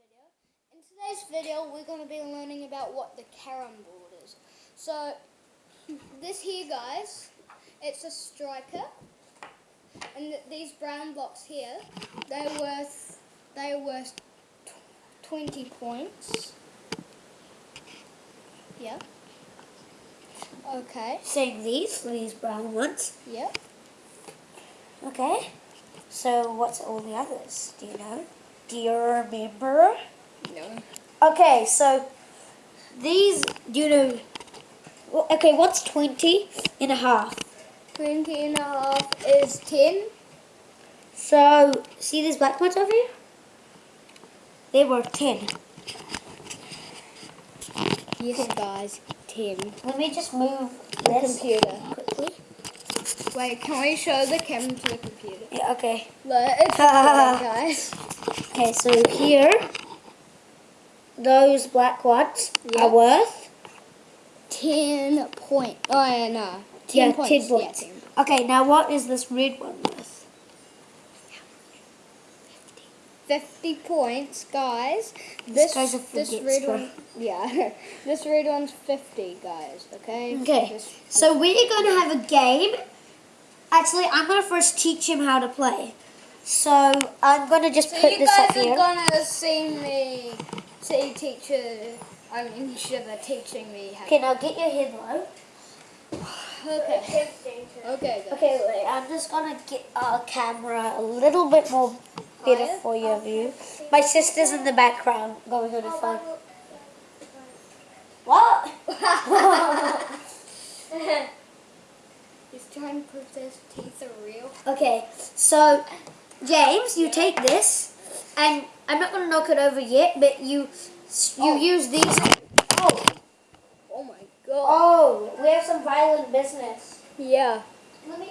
video. In today's video, we're going to be learning about what the carom board is. So, this here, guys, it's a striker, and th these brown blocks here, they're worth they're worth tw 20 points. Yeah. Okay. Same these, these brown ones. Yep. Okay. So what's all the others? Do you know? Do you remember? No. Okay, so these, you know? Okay, what's 20 and a half? 20 and a half is 10. So, see these black ones over here? They were 10. Yes, guys, 10. Let me just move The this computer. quickly. Wait, can we show the camera to the computer? Yeah, okay. Look, it's guys. Okay, so here, those black ones Yeah. are worth 10 point. Oh, yeah, no. 10 Yeah, points. 10 points. Yeah, 10. Okay, now what is this red one worth? 50 points, guys. This, guy's a this forget red one, yeah, this red one's 50, guys, okay? Okay, This- so we're going to have a game. Actually, I'm going to first teach him how to play. So I'm going to just so put you guys are gonna see me, see teacher, I mean, Shiva teaching me how Okay, now get your head low. Okay. Okay, guys. Okay, wait, I'm just going to get our camera a little bit more better Higher? for your view. My sister's in the background going on the phone. What? He's trying to prove his teeth are real. Okay, so James, you take this, and I'm not going to knock it over yet, but you you Oh. use these. Oh, Oh my god. oh, we have some violent business. Yeah. Let me.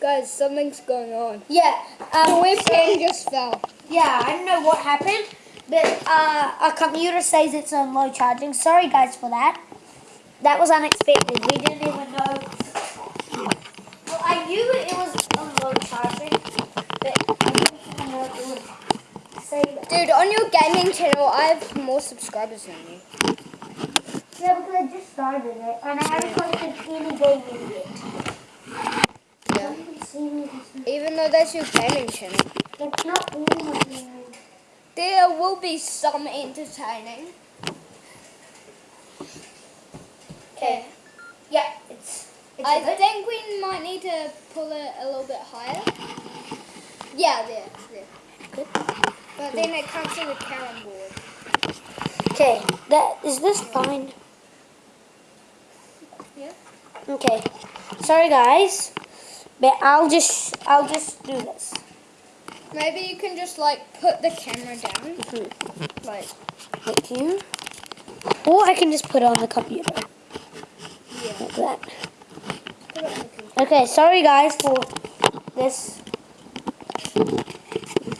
Guys, something's going on. Yeah, The um, webcam just fell. yeah, I don't know what happened, but uh, our computer says it's on low charging. Sorry, guys, for that. That was unexpected. We didn't even know. Well, I knew it was on low I didn't even know it would say that. Dude, on your gaming channel, I have more subscribers than you. Yeah, because I just started it, and I haven't posted any gaming yet. Yeah. You can see me. Even though that's your gaming channel. It's not all my gaming. There will be some entertaining. Okay. Yeah, it's. I think we might need to pull it a little bit higher. Yeah, there, there. Good. But then it comes to the carom board. Okay, that is this fine? Yeah. Okay. Sorry guys, but I'll just I'll just do this. Maybe you can just like put the camera down. Mm-hmm. Like, Thank you. Or I can just put it on the computer yeah. like that. Put it on the computer. Okay, sorry guys for this.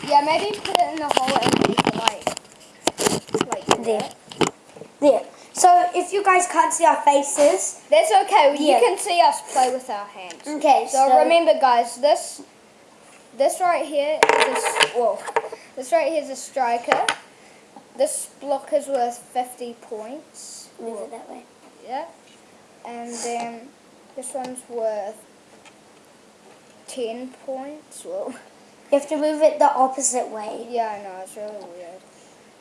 Yeah, maybe put it in the hole and make it like, like There. There. So if you guys can't see our faces, That's okay. Yeah. You can see us play with our hands. okay. So, remember, guys, this this right here is a whoa. This right here is a striker. This block is worth fifty points. move it that way. Yeah, and then this one's worth ten points. Whoa. You have to move it the opposite way. Yeah, I know it's really weird.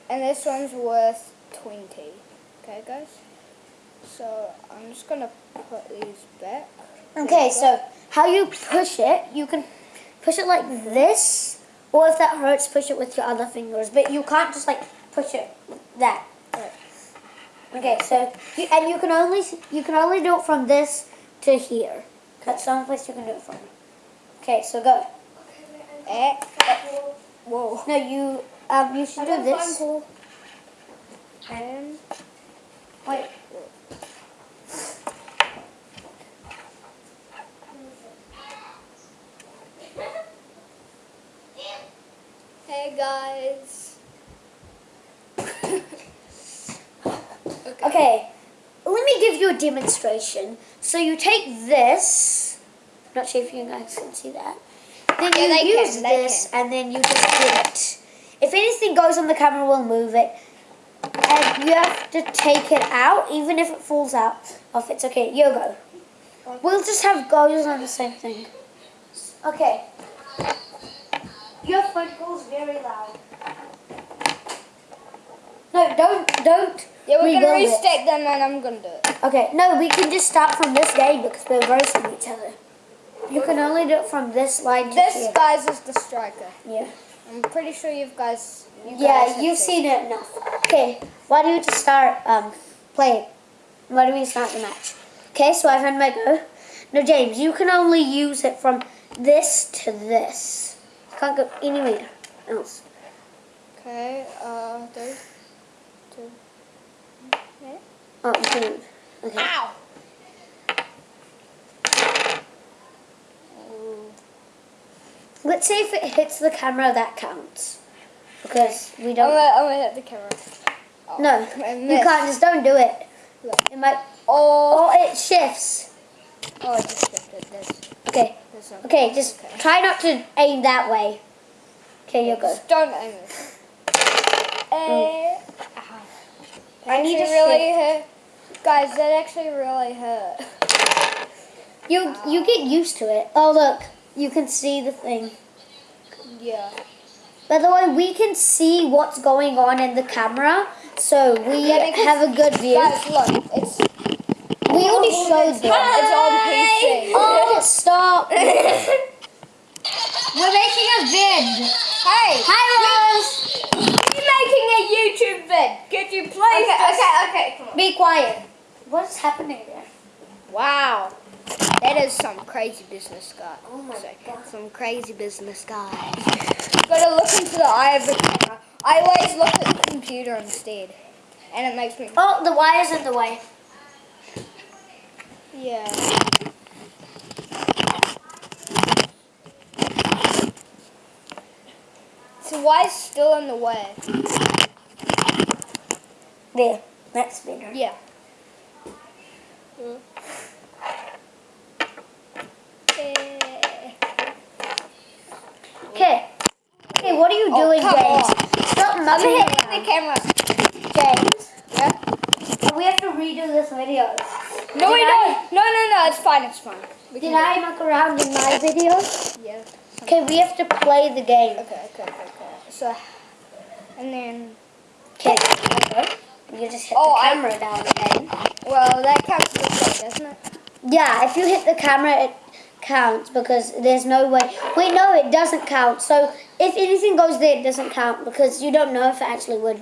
And this one's worth twenty. Okay, guys. So I'm just gonna put these back. Okay, so how you push it, you can push it like this, or if that hurts, push it with your other fingers. But you can't just like push it that. Okay, so you, and you can only you can only do it from this to here. That's the only place you can do it from. Okay, so go. Eh, whoa. No, you um you should do this. And Wait. hey guys. Okay, me give you a demonstration. So you take this. Not sure if you guys can see that. Then you can, use they this, and then you just get it. if anything goes on the camera, we'll move it. And you have to take it out, even if it falls out. Off, it's okay. You go. We'll just have goes on the same thing. Okay. Your phone call's very loud. No, don't, don't. Yeah, we're gonna restack them and I'm gonna do it. Okay, no, we can just start from this game because we're roasting each other. You can only do it from this line This here. guys is the striker. Yeah. I'm pretty sure you guys. You guys Yeah, have you've seen. seen it enough. Okay, why don't you just start um playing? Why don't we start the match? Okay, so I've had my go. No, James, you can only use it from this to this. You can't go anywhere else. Okay. Uh, two. Yeah. Oh, you can. Okay. Ow. Let's see if it hits the camera. That counts because we I'm don't. gonna, I'm gonna hit the camera. Oh, No, you can't. Just don't do it. Look. It might. Oh. Oh, it shifts. Oh, I just shifted this. Okay. This one. Okay, just Okay. try not to aim that way. Okay, you go. Just don't aim it. Eh. I need to really hurt. Guys, that actually really hurt. You you get used to it. Oh look, you can see the thing. Yeah. By the way, we can see what's going on in the camera, so we Yeah, have a good view. Guys, look. It's we already showed them. it's on PC. Oh, stop! We're making a vid. Hey. Hi, Rose. You're making a YouTube vid. Could you please? Okay, okay, okay. Be quiet. What's happening there? Wow. That is some crazy business guy. Oh my So, God. Some crazy business guys. Gotta look into the eye of the camera. I always look at the computer instead. And it makes me. Oh, the wire's in the way. Yeah. So why is still in the way? There. That's better. Yeah. Okay. Okay, what are you Oh, doing, James? Stop I'm hitting the camera. James, Yeah? we have to redo this video. No, Did we I- don't. No, no, no. It's fine. It's fine. We Did I muck around in my video? Yeah. Okay, we have to play the game. Okay, okay, okay. So, and then. You just hit Oh, the I- camera down again. well, that counts as a doesn't it? Yeah, if you hit the camera, it counts because there's no way. Wait, no, it doesn't count. So if anything goes there, it doesn't count because you don't know if it actually would.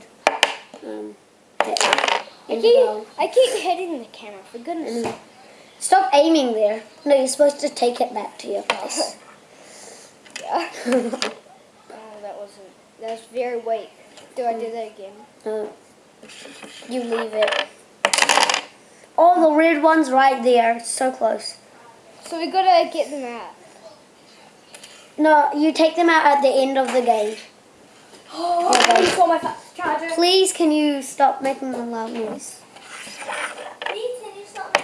Um, hit I keep. I keep hitting the camera. For goodness. sake. Stop aiming there. No, you're supposed to take it back to your place. Yeah. oh, that wasn't. That was very weak. Do I do that again? Uh, you leave it. Oh, the red one's right there. It's so close. So we gotta get them out. No, you take them out at the end of the game. Oh, Okay. my charger. Please, can you stop making a loud noise? Please, can you stop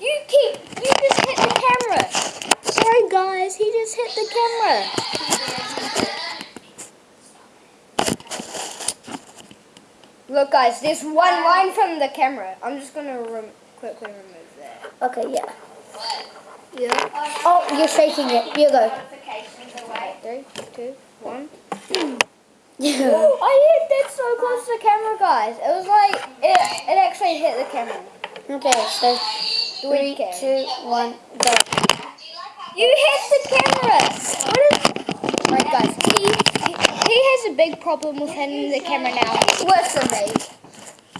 You keep. You just hit the camera. Sorry, guys. He just hit the camera. Look, guys. There's one line from the camera. I'm just gonna rem- quickly remove that. Okay, yeah. Yeah. Oh, you're shaking it. You go. Three, two, one. Yeah. I hit that so close to the camera, guys. It was like it. It actually hit the camera. Okay, so three, two, one, go. You hit the camera. What is? Right, guys. He, he he has a big problem with hitting the camera now. Worse than me.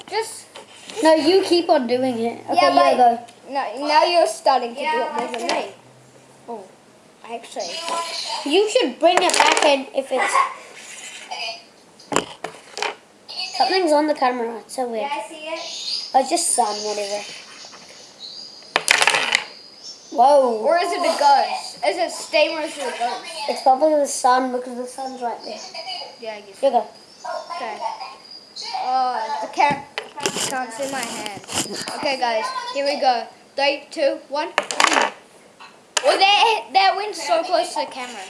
Just No, you keep on doing it. Okay, Yeah, you but- go. no. Now you're starting to do it more than me. Oh, actually. You should bring it back in if it's. Something's on the camera. It's so weird. see it. Oh, just sun, whatever. Whoa. Or is it a ghost? Is it steam or is it a ghost? It's probably the sun because the sun's right there. Yeah, I guess. You go. Okay. Oh, the cam can't see my hand. Okay, guys, here we go. Three, two, one. Well, that that went so close to the camera.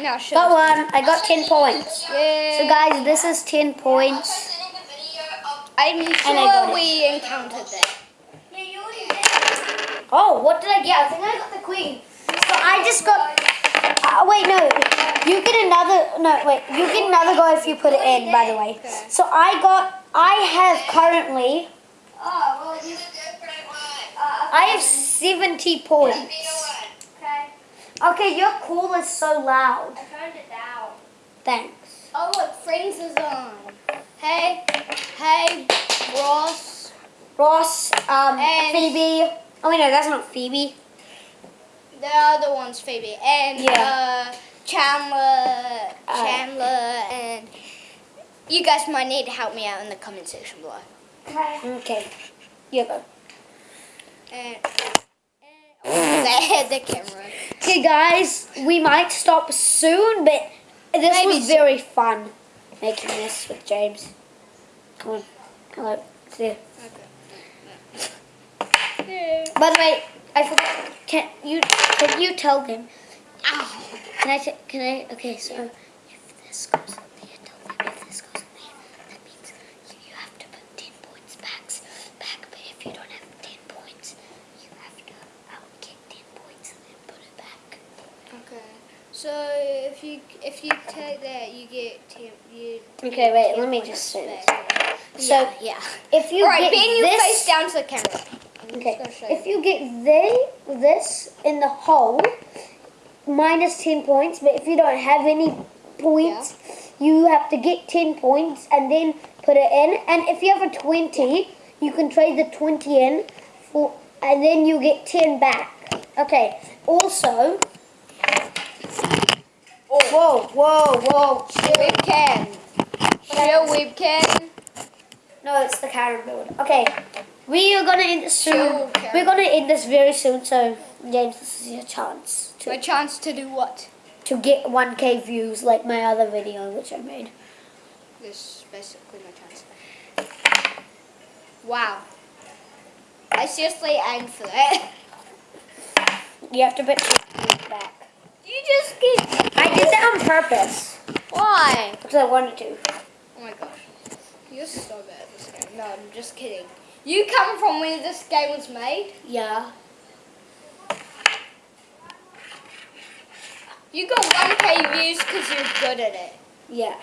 No, show Got one. I got 10 points. Yeah. So guys, this is 10 points. I'm I got sure it. we encountered that. Oh, what did I get? I think I got the queen. So I just got. Uh, wait, no. You get another. No, wait. You get another go if you put it in. By the way. So I got. I have currently. Oh, well, you're different one. I have 70 points. Okay, your call is so loud. I turned it down. Thanks. Oh look, Friends is on. Hey, hey, Ross. Ross, um, And- Phoebe. Oh wait, no, that's not Phoebe. There are the other one's Phoebe and Yeah. uh, Chandler, Uh, Chandler, and you guys might need to help me out in the comment section below. Okay. You go. And, and oh, the, the camera. Okay, guys, we might stop soon, but this Maybe was soon. very fun making this with James. Come on. Hello. See. Yeah. By the way, I forgot. Can you can you tell them? Ow. Can I? Can I? Okay, so if this goes in there, tell them if this goes in there, that means you, you have to put ten points back. Back, but if you don't have ten points, you have to um, get ten points and then put it back. Okay. So if you if you take that, you get ten. You Okay, wait. Let me just say this. So yeah. if you All right, get Ben, you this, face down to the camera. Okay, if you get they this in the hole, minus ten points. But if you don't have any points, you have to get ten points and then put it in. And if you have a twenty, you can trade the twenty in for, and then you get ten back. Okay. Also, oh. whoa, whoa, whoa! Webcam. Show webcam. No, it's the carrot build. Okay, we are gonna end this soon. Carrot. We're gonna end this very soon. So, James, this is your chance to My chance to do what? to get 1k views like my other video which I made. This is basically my chance. Wow. I seriously aimed for that. You have to put views back. You just get. I did that on purpose Why? because I wanted to. Oh my gosh. You're so bad at this game. No, I'm just kidding. You come from when this game was made? Yeah. You got 1k views because you're good at it. Yeah.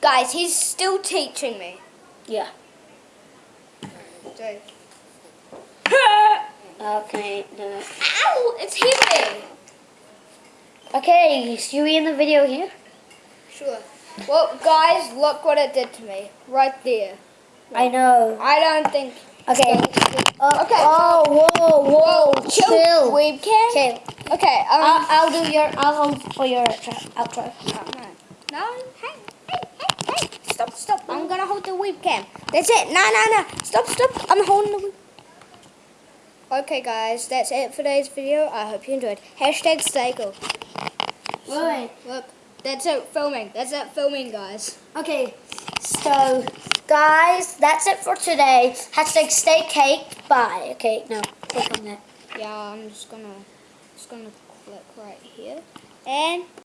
Guys, he's still teaching me. Yeah. Okay. No. ow! It's heavy! Okay. Should we end the video here? Sure. Well, guys, look what it did to me. Right there. I know. I don't think. Okay. Uh, Okay, Oh, whoa, whoa. chill. Chill. Webcam? Okay. Okay, um. I'll, I'll do your. I'll hold for your outro. no. No, hey, hey, hey, hey. Stop, stop. I'm gonna hold the webcam. That's it. No, no, no. Stop, stop. I'm holding the. Okay, guys, that's it for today's video. I hope you enjoyed. Hashtag stay cool. Look, that's it filming. That's it filming, guys. Okay, so guys, that's it for today. Hashtag stay cake. Bye. Okay, no, click on that. Yeah, I'm just gonna, just gonna click right here, and